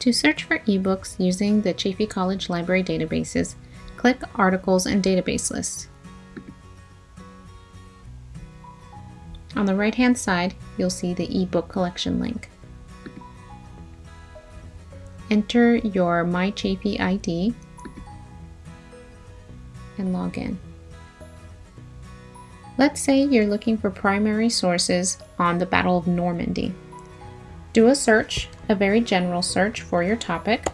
To search for ebooks using the Chaffey College Library databases, click Articles and Database Lists. On the right hand side, you'll see the ebook collection link. Enter your MyChaffey ID and log in. Let's say you're looking for primary sources on the Battle of Normandy. Do a search, a very general search for your topic.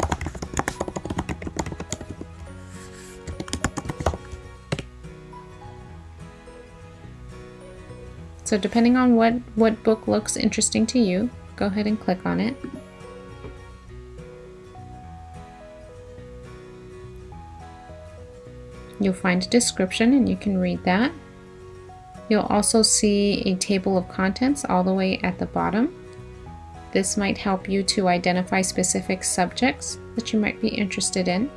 So depending on what, what book looks interesting to you, go ahead and click on it. You'll find a description and you can read that. You'll also see a table of contents all the way at the bottom. This might help you to identify specific subjects that you might be interested in.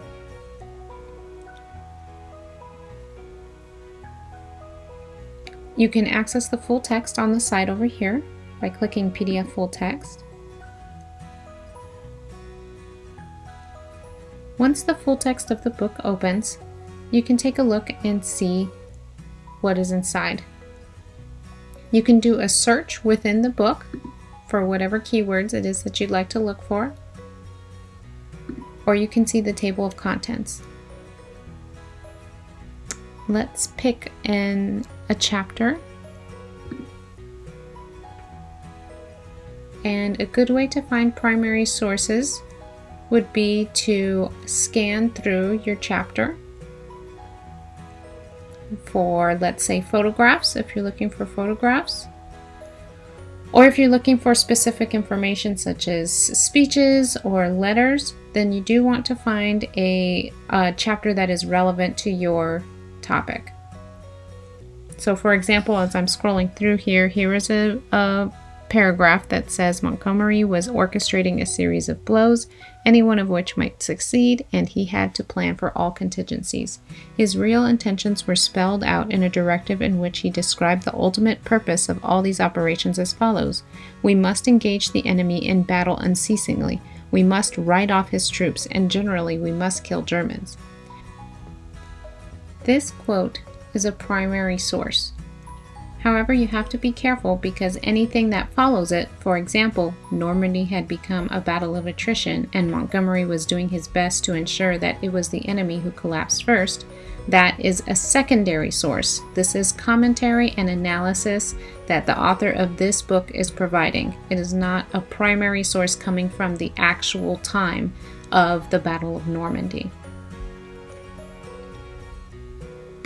You can access the full text on the side over here by clicking PDF full text. Once the full text of the book opens, you can take a look and see what is inside. You can do a search within the book for whatever keywords it is that you'd like to look for, or you can see the table of contents. Let's pick an, a chapter. And a good way to find primary sources would be to scan through your chapter for, let's say, photographs, if you're looking for photographs. Or if you're looking for specific information such as speeches or letters, then you do want to find a, a chapter that is relevant to your topic. So for example, as I'm scrolling through here, here is a, a paragraph that says Montgomery was orchestrating a series of blows, any one of which might succeed, and he had to plan for all contingencies. His real intentions were spelled out in a directive in which he described the ultimate purpose of all these operations as follows We must engage the enemy in battle unceasingly. We must write off his troops, and generally, we must kill Germans. This quote is a primary source. However, you have to be careful because anything that follows it, for example, Normandy had become a battle of attrition and Montgomery was doing his best to ensure that it was the enemy who collapsed first, that is a secondary source. This is commentary and analysis that the author of this book is providing. It is not a primary source coming from the actual time of the Battle of Normandy.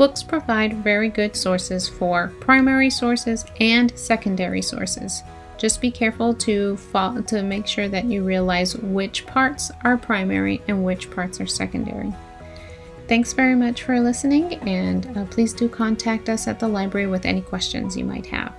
Books provide very good sources for primary sources and secondary sources. Just be careful to, follow, to make sure that you realize which parts are primary and which parts are secondary. Thanks very much for listening and uh, please do contact us at the library with any questions you might have.